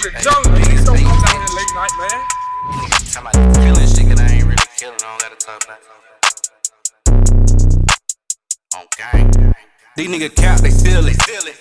to the jungle. Niggas don't come down here late night, man. Niggas talking about killing shit, and I ain't really killing. I don't gotta talk about On gang. These niggas cap, they silly.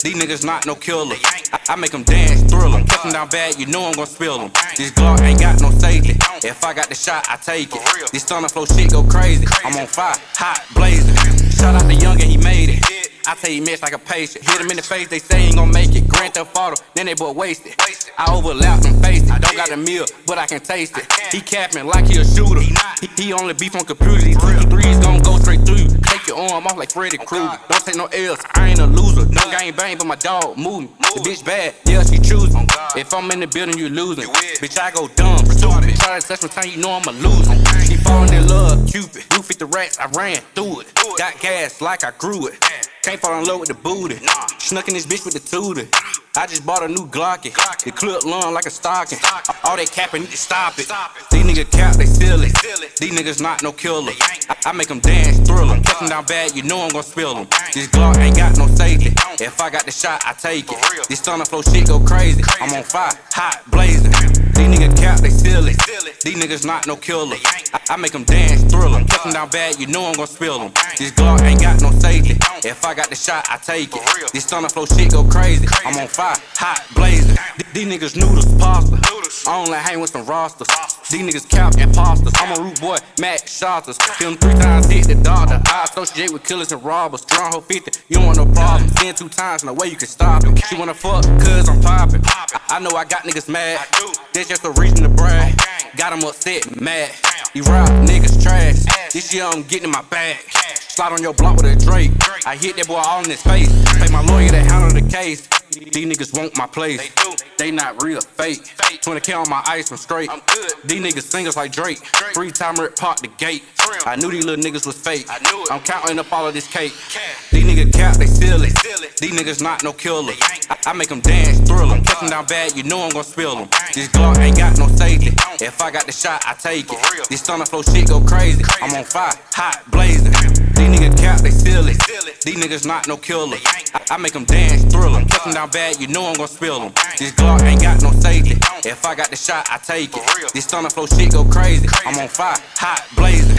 These niggas not no killer. I, I make them dance, thrill them. Catch them down bad, you know I'm gon' spill them. This Glock ain't got no safety. If I got the shot, I take it. This stunner flow shit go crazy. I'm on fire, hot, blazing. Shout out to Young and he made it. I tell you, miss like a patient. Hit him in the face, they say he ain't gon' make it. Grant the photo, then they both wasted. I overlap them faces. Don't got a meal, but I can taste it. He capping like he a shooter. He, he only beef on computers. These two threes gon' go straight through you. Take your arm off like Freddy Krueger. Don't take no L's, I ain't a loser. No gang bang, but my dog moving. The bitch bad, yeah, she choosing. If I'm in the building, you losing. Bitch, I go dumb, stupid. Try to touch my time, you know I'm a loser. She falling in love, Cupid. You fit the rats, I ran through it. Got gas like I grew it. Can't fall in love with the booty. Snuck in this bitch with the tootie. I just bought a new Glocky. The clip long like a stocking. All they capping, need to stop it. These niggas cap, they silly. These niggas not no killer. I, I make them dance, thrill them. Catch them down bad, you know I'm gon' spill them. This Glock ain't got no safety. If I got the shot, I take it. This stunner flow shit go crazy. I'm on fire, hot, blazing. These niggas cap, they silly. These niggas not no killer. I, I make them dance, thrill them. Catch them down bad, you know I'm gon' spill them. This Glock ain't got no safety. If I got the shot, I take it. This stunner flow shit go crazy. I'm on fire, hot, blazing. These niggas noodles, pasta. I only hang with some rosters. These niggas cap imposters. I'm a root boy, Matt Shotters. Him three times, hit the doctor. I associate with killers and robbers. Strong hoe 50, you don't want no problem. Sin two times, no way you can stop it. She wanna fuck, cause I'm popping. I, know I got niggas mad. That's just a reason to brag. Got them upset, mad. These rap niggas trash. This year I'm getting in my bag. Slide on your block with a Drake. I hit that boy all in his face. Pay my lawyer to handle the case. These niggas want my place. They not real, fake. 20k on my ice, I'm straight. These niggas singers like Drake. Three timer at park the gate. I knew these little niggas was fake. i knew i'm counting up all of this cake. These niggas cap, they steal it. These niggas not no killer. I, I make them dance, thrill them. Catch them down bad, you know I'm gon' spill them. This Glock ain't got no safety. If I got the shot, I take it. This stunner flow shit go crazy. I'm on fire, hot, blazing. These niggas cap. These niggas not no killer. I, I make them dance, thrill them. Catch down bad, you know I'm gon' spill them. This Glock ain't got no safety. If I got the shot, I take it. This stunner flow shit go crazy. I'm on fire, hot, blazing.